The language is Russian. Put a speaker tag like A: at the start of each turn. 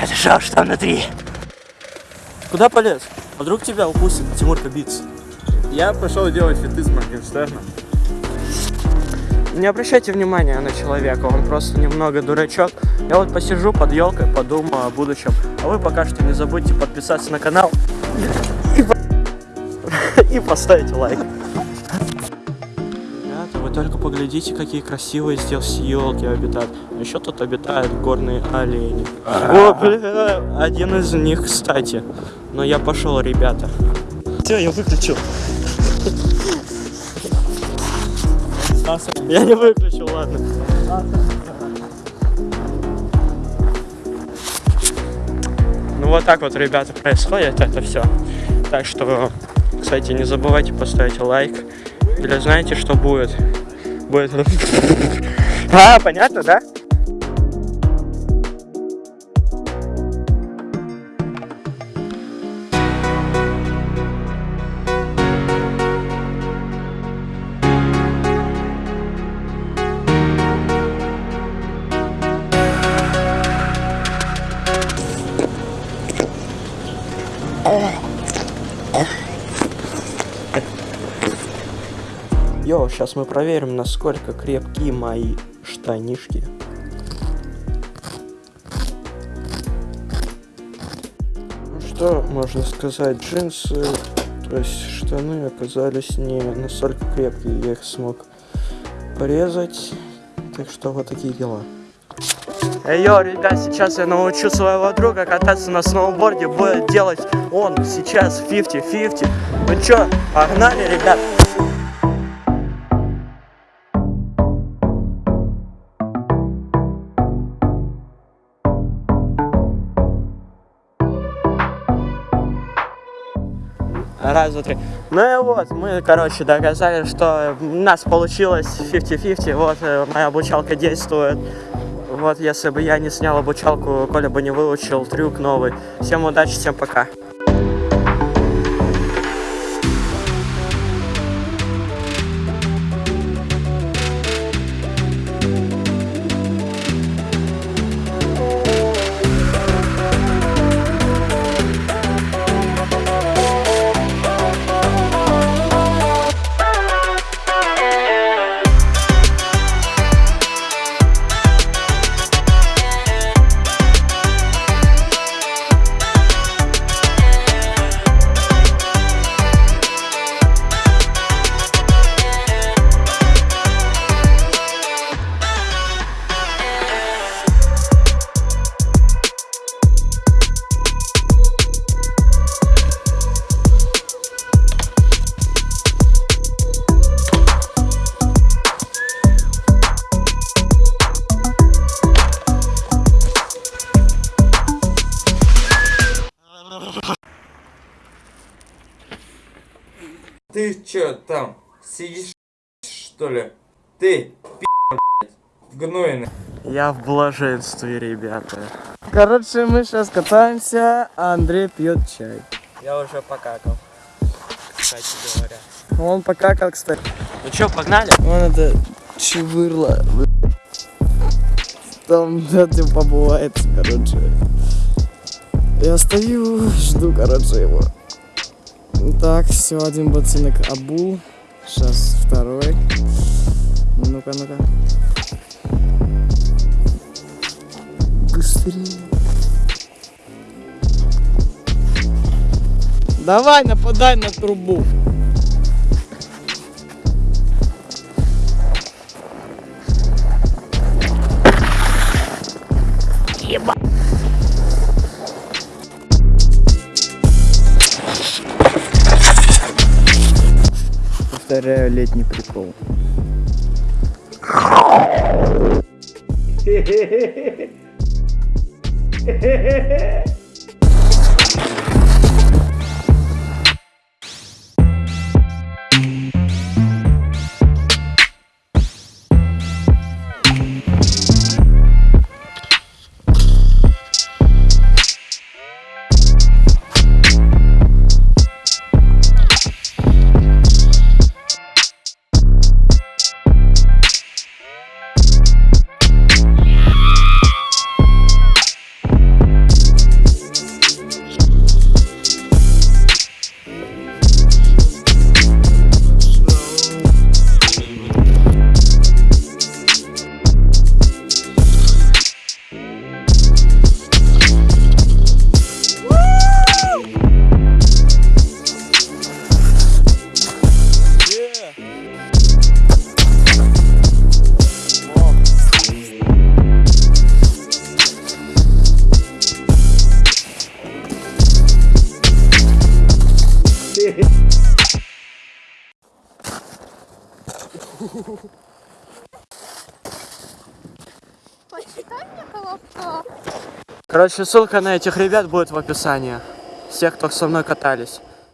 A: Это шоу «Что внутри?»
B: Куда полез? А вдруг тебя упустит Тимур Кабиц?
C: Я пошел делать фиты с Моргенштерном.
B: Не обращайте внимания на человека, он просто немного дурачок. Я вот посижу под елкой, подумаю о будущем. А вы пока что не забудьте подписаться на канал и, и поставить лайк. Только поглядите, какие красивые здесь елки обитают. А еще тут обитают горные олени. О, бля, один из них, кстати. Но я пошел, ребята. Все, я выключил. Я не выключил, ладно. Ну вот так вот, ребята, происходит это все. Так что, кстати, не забывайте поставить лайк. Или знаете, что будет? Будет... А, понятно, да? Йо, сейчас мы проверим, насколько крепкие мои штанишки. Ну что можно сказать, джинсы, то есть штаны оказались не настолько крепкие, я их смог порезать. Так что вот такие дела. Эй, йо, ребят, сейчас я научу своего друга кататься на сноуборде, будет делать он сейчас 50-50. Ну чё, погнали, ребят? Раз, два, три. Ну и вот, мы, короче, доказали, что у нас получилось 50-50. Вот, э, моя обучалка действует. Вот, если бы я не снял обучалку, Коля бы не выучил трюк новый. Всем удачи, всем пока.
D: Ты чё там, сидишь, что ли? Ты, пи***, гнойный.
B: Я в блаженстве, ребята. Короче, мы сейчас катаемся, а Андрей пьет чай. Я уже покакал, кстати говоря. Он покакал, кстати. Ну чё, погнали? Вон это чевырло. Там этим побывает, короче. Я стою, жду, короче, его. Так, все, один ботинок обул. Сейчас второй. Ну-ка, ну-ка. Быстрее. Давай, нападай на трубу. повторяю летний прикол. Хе-хе-хе.
E: Почитай мне колобка.
B: Короче, ссылка на этих ребят будет в описании. Всех, кто со мной катались.